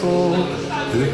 تو ایک